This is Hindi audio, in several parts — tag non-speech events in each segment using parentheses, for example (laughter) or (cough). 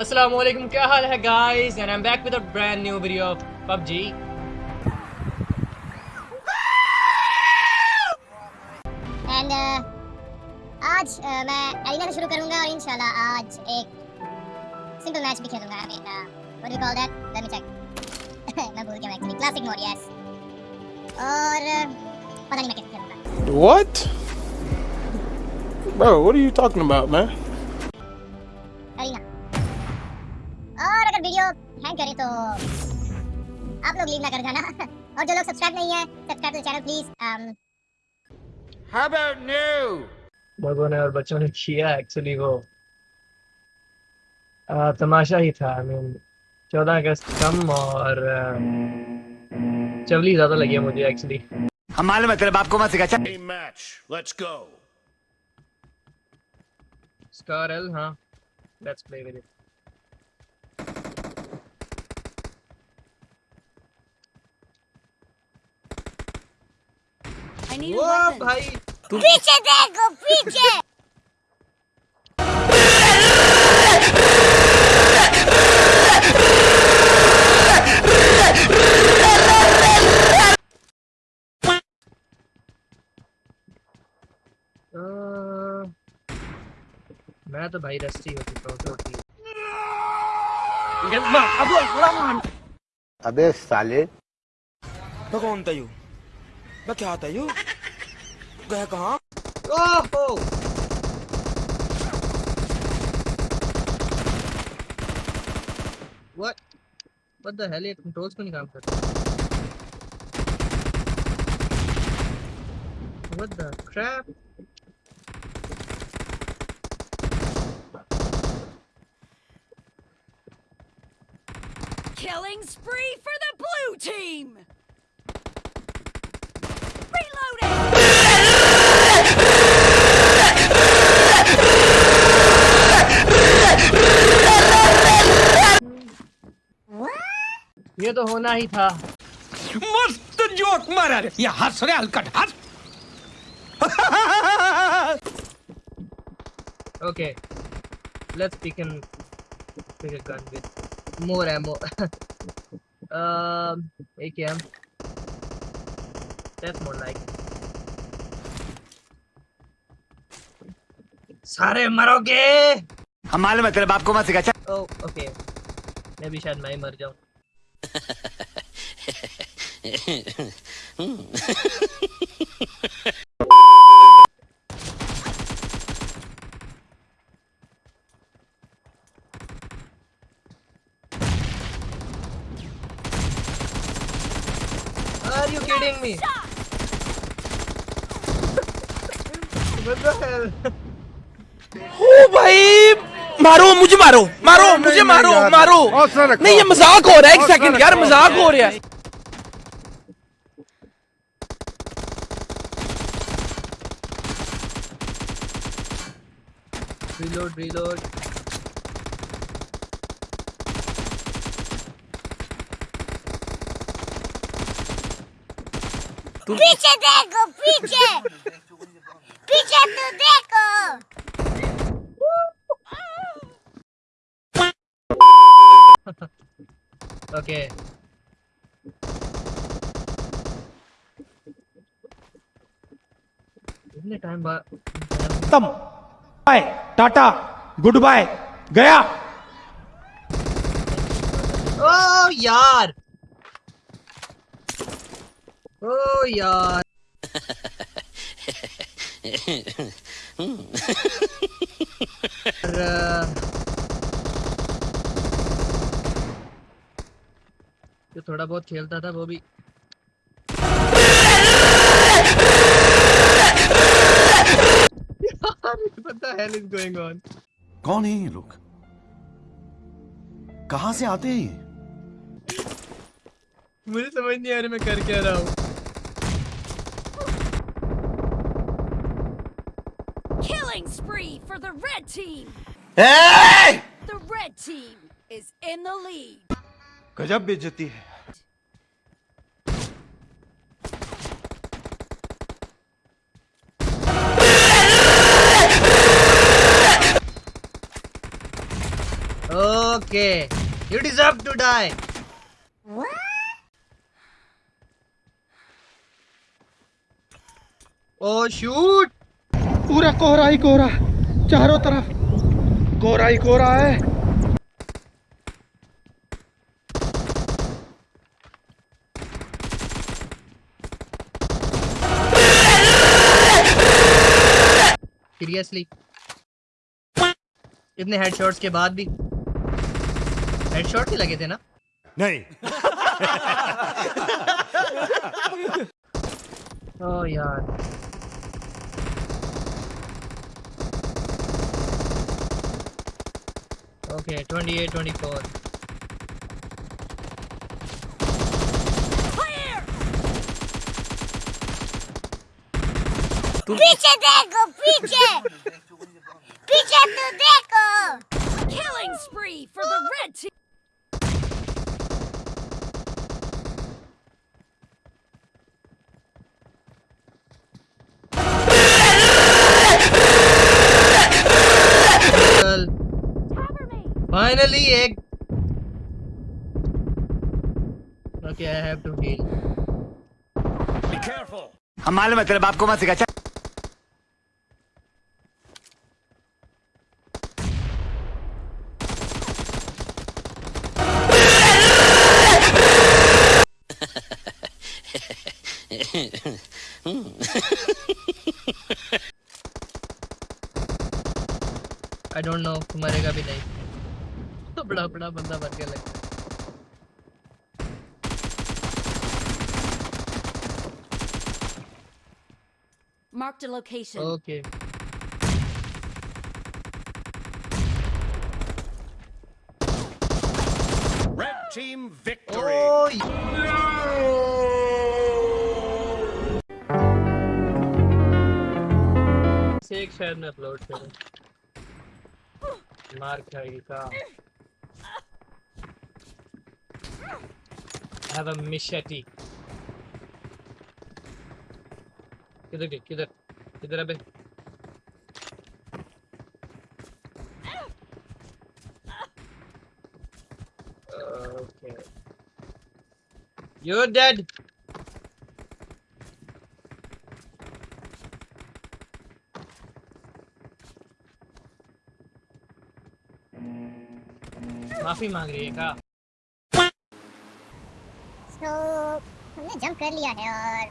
अस्सलाम वालेकुम क्या हाल है guys and I am back with a brand new video of PUBG and uh, आज uh, मैं एरिना से शुरू करूंगा और इंशाल्लाह आज एक सिंपल मैच भी खेलूंगा I mean what do call that let me check (laughs) मैं भूल गया एक्चुअली क्लासिक मोड यस और uh, पता नहीं मैं कैसे खेलूंगा What? Bro, what are you talking about, man? Hang करे तो आप लोग लीव ना कर जाना (laughs) और जो लोग सब्सक्राइब नहीं है subscribe to channel please um How about लोगों ने और बच्चों ने किया एक्चुअली वो। आ, तमाशा ही था आई मीन चौदह अगस्त कम और चवली ज़्यादा लगी है मुझे एक्चुअली हम मालूम है तेरे बाप को मत सिखा चल। Match. Let's go. स्कार एल हाँ। Let's play with it I need a weapon. भाई पीछे देखो पीछे। मैं तो भाई रस्टी होती चुका हूँ। टोटली अबे साले। मैं कौन था you? मैं क्या था यू गया कहाँ ओहो What? What the hell? ये controls क्यों नहीं काम कर रहे? What the crap? Killing spree for the blue team. ये तो होना ही था। मस्त जोक मारा रे। ये हंस रे हलकट हंस Okay, let's pick an pick a gun with more ammo. (laughs) um, AKM. That's more like. सारे मरोगे। हम मालूम है तेरे बाप को मत सिखा। चल। ओ ओके मैं भी शायद मैं ही मर जाऊँ। Hmm. Are you kidding me? what the hell? oh, bhai! मारो मुझे मारो मारो मुझे मारो मारो। नहीं ये मज़ाक हो रहा है एक सेकंड यार मज़ाक हो रहा है। Reload, reload. पीछे देखो पीछे। पीछे तो देखो। (laughs) Okay. इतने टाइम बाद खत्म बाय। टाटा। गुड बाय गया। ओ यार। ओ यार। (laughs) यार, थोड़ा बहुत खेलता था वो भी कौन है ये लोग कहा से आते हैं मुझे समझ नहीं आ रही मैं कर क्या रहा हूँ Killing spree for the red team. Hey! The red team is in the lead. गजब बेइज्जती है okay. You deserve to die. What? Oh पूरा कोहरा ही कोहरा चारों तरफ़ कोहरा ही कोहरा है सीरियसली इतने हेडशॉट्स के बाद भी हेडशॉट ही लगे थे ना नहीं ओ यार ओके 28 24 Clear! पीछे देखो पीछे पीछे तो देखो Killing spree for the red team. Finally एक okay I have to heal Be careful. हम मालूम है तेरे बाप को मत सिखा चल। आई डोंट नो मरेगा भी नहीं तो बड़ा बड़ा बंदा बन के लगता है Marked a location. Okay Red team victory. ओ से एक शायद मैं अपलोड करूं मार खाएगी का हैव अ मिशटी किधर गई किधर किधर अबे ओके you're dead माफी मांग रही है का तो हमने जंप कर लिया है और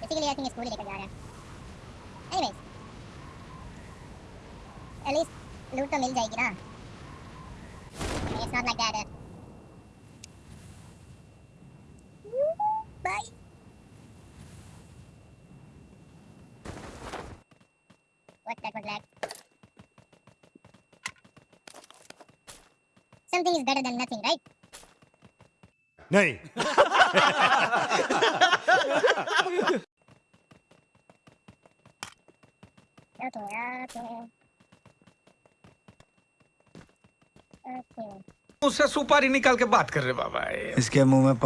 बेसिकली आई थिंक स्कूल ही लेकर जा रहे हैं। एनीवेज एटलीस्ट लूट तो मिल जाएगी ना। It's not like that bye What that was like? Something is better than nothing, right? नहीं। (laughs) उससे सुपारी निकाल के बात कर रहे बाबा इसके मुँह में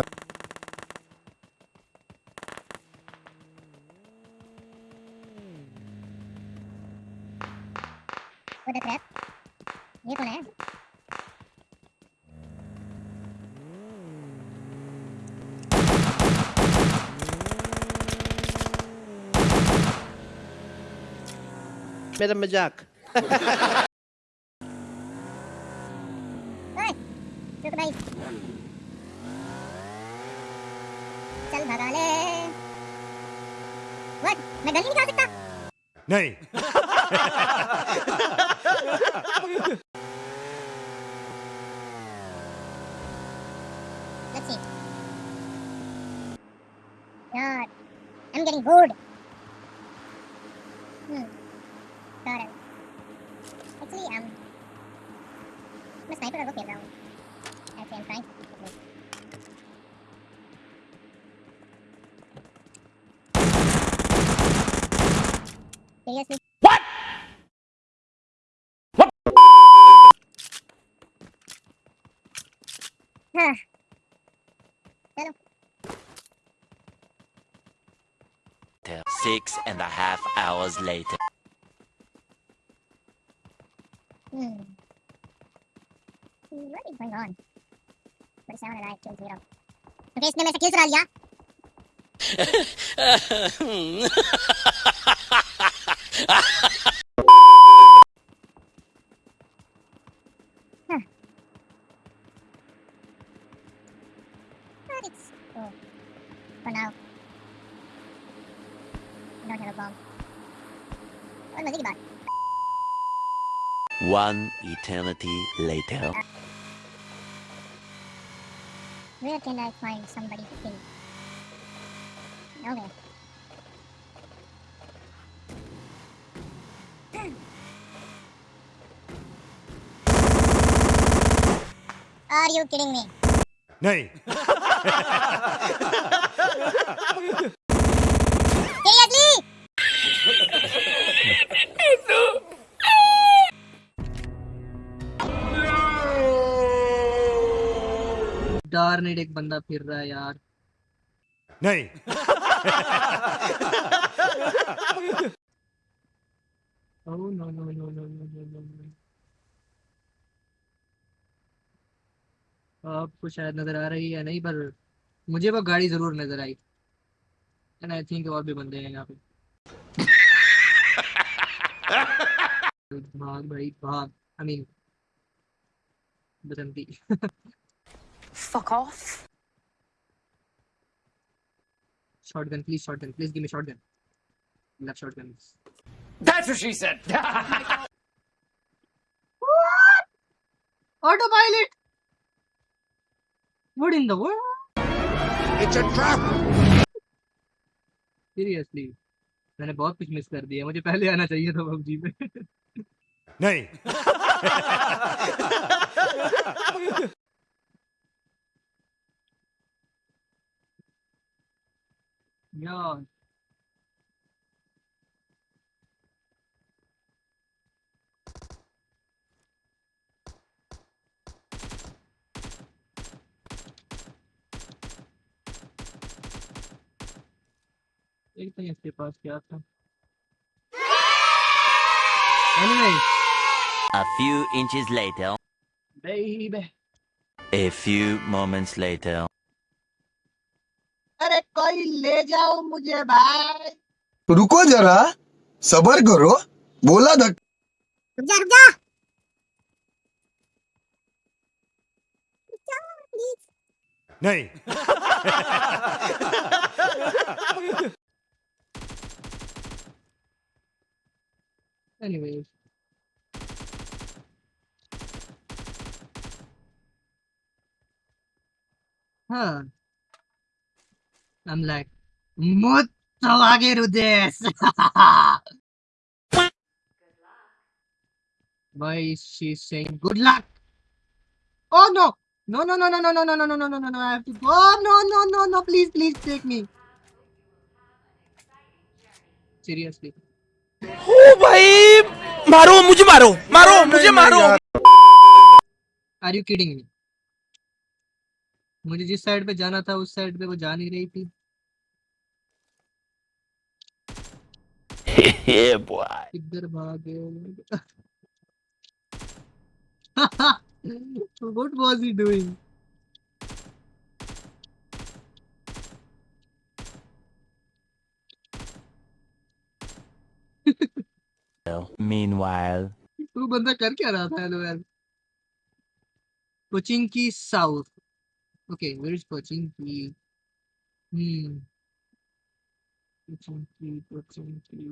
मेरा मजाक ओए, रुक भाई। चल भगा ले। What? मैं गन नहीं निकाल सकता? नहीं Let's see. God, I'm getting bored. What? What? हाँ. चलो. Six and a half hours later. Hmm. what is going on? 47 alive, kill zero. Okay, इसने मेरे से kill चुरा लिया. Cool. For now. I don't have a bomb. Oh, what am I thinking about? One eternity later. Uh, where can I find somebody to kill? Nowhere. Are you kidding me? Nay. (laughs) डारनेट एक बंदा फिर रहा है यार। नहीं। ओह no no no no no no आपको शायद नज़र आ रही है नहीं पर मुझे वो गाड़ी ज़रूर नज़र आई। एंड आई थिंक और भी बंदे हैं यहाँ पे। भाग भाई भाग। I mean बदंती fuck off shotgun please shotgun please give me shotgun love shotgun that's what she said autopilot what in the world It's a trap. seriously. मैंने बहुत कुछ मिस कर दिया मुझे पहले आना चाहिए था पबजी में नहीं यार एक तो इसके पास क्या था। Anyway A few inches later. baby A few moments later. अरे कोई ले जाओ मुझे भाई। रुको जरा सबर करो बोला धक रुक जा रुक जा। नहीं। (laughs) anyway huh I'm like Muttawage this Why is she saying good luck? Oh no! No no no no no no no no no no no no no I have to go oh, no no no no please please take me Seriously ओ भाई मारो मुझे मारो मारो मुझे मारो। आर यू किडिंग मी मुझे जिस साइड पे जाना था उस साइड पे वो जा नहीं रही थी. (laughs) किधर भाग गए (laughs) what was he doing? Meanwhile. वो बंदा कर क्या रहा था हेलो यार कोचिंग की south okay where is coaching की हम्म कोचिंग की कोचिंग की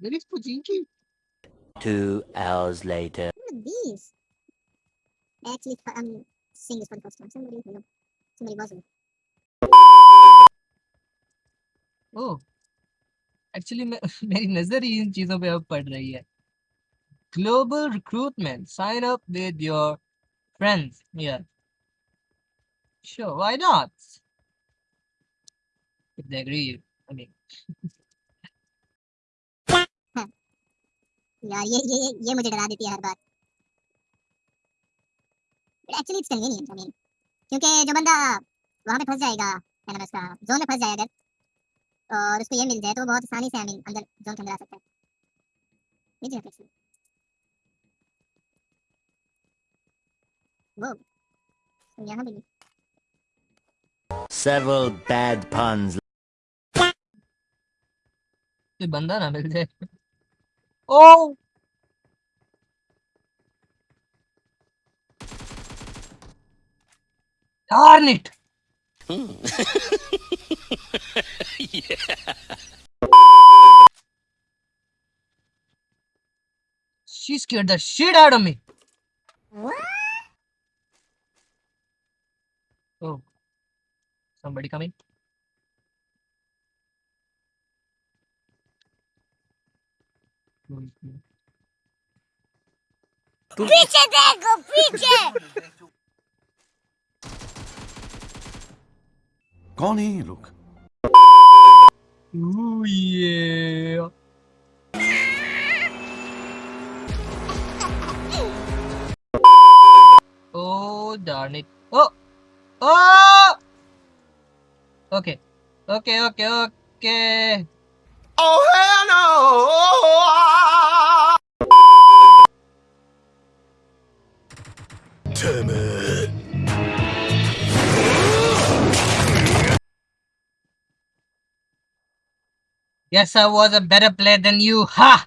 वेयर इज कोचिंग की Two hours later. Look at these. Actually, I'm seeing this for the first time. Somebody, you know, somebody was. Oh actually (laughs) मेरी नज़र ही इन चीज़ों पे अब पड़ रही है। Global recruitment sign up with your friends here sure why not if they agree I mean यार, ये ये ये मुझे डरा देती है हर बार। Actually it's convenient I mean क्योंकि जो बंदा वहाँ पे फंस जाएगा है उसका जोन में फंस जाएगा, अगर और उसको ये मिल जाए तो वो बहुत आसानी से आई अंदर जोन के अंदर आ सकता है। जाते हैं वो यहाँ भी Several bad puns. कोई बंदा ना मिल जाए। ओ! Darn it! She scared the shit out of me. What? Oh, somebody coming. पीछे देखो पीछे Connie, look. Ooh, yeah. oh, darn it. Oh! Oh! Okay. Okay, okay, okay. Oh, hell no! Oh, oh, oh. Guess I was a better player than you. Ha!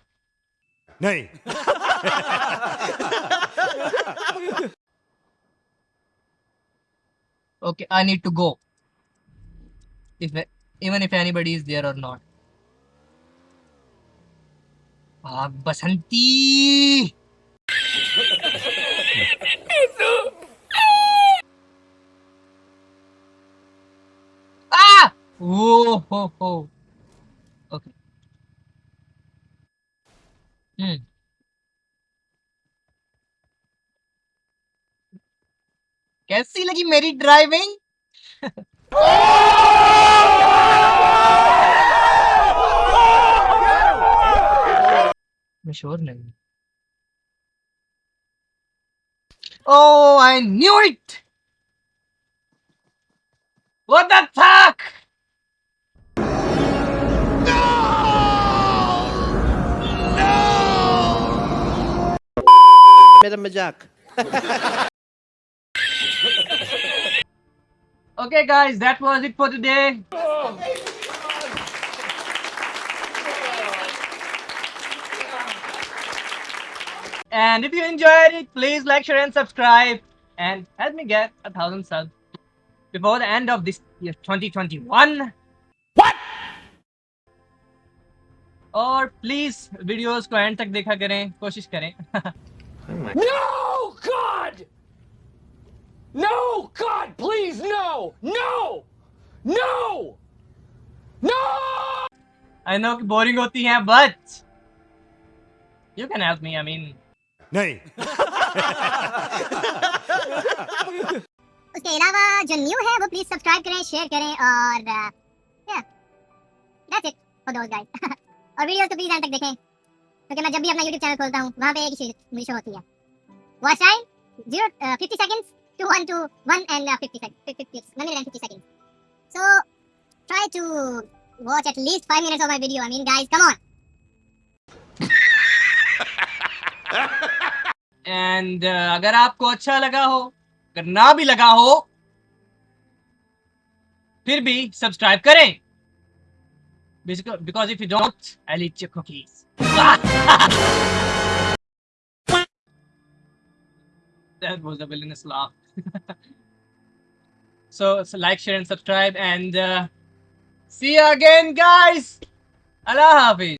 नहीं (laughs) Okay, I need to go. If even if anybody is there or not. Ah, Basanti! (laughs) ah! Whoa, ho, ho. कैसी लगी मेरी ड्राइविंग मैं श्योर नहीं Oh, I knew it! What the fuck? मेरा मजाक (laughs) Okay, guys, that was it for today. And if you enjoyed it, please like, share, and subscribe. And help me get a thousand subs before the end of this year 2021. What? और प्लीज वीडियोस को एंड तक देखा करें कोशिश करें (laughs) No, Please, no! No! No! No! I know कि बोरिंग होती हैं but you can help me I mean नहीं उसके अलावा जो न्यू है वो प्लीज़ सब्सक्राइब करें शेयर करें और या that's it for those guys और वीडियोस को प्लीज़ एंड तक देखें क्योंकि मैं जब भी अपना YouTube चैनल खोलता हूँ वहाँ पे एक ही चीज़ मुझे शो होती है watch time 0 50 seconds to 1 to 1 and uh, 50 seconds 50 1 minute and 50 seconds so try to watch at least 5 minutes of my video i mean guys come on (laughs) and अगर आपको अच्छा लगा हो अगर ना भी लगा हो फिर भी सब्सक्राइब करें because if you don't I'll eat your cookies (laughs) that was a villainous laugh (laughs) so, so like share and subscribe and uh, see you again guys! Allah hafiz